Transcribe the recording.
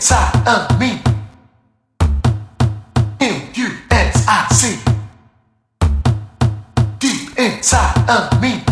inside of me. M-U-S-I-C. Deep inside of me.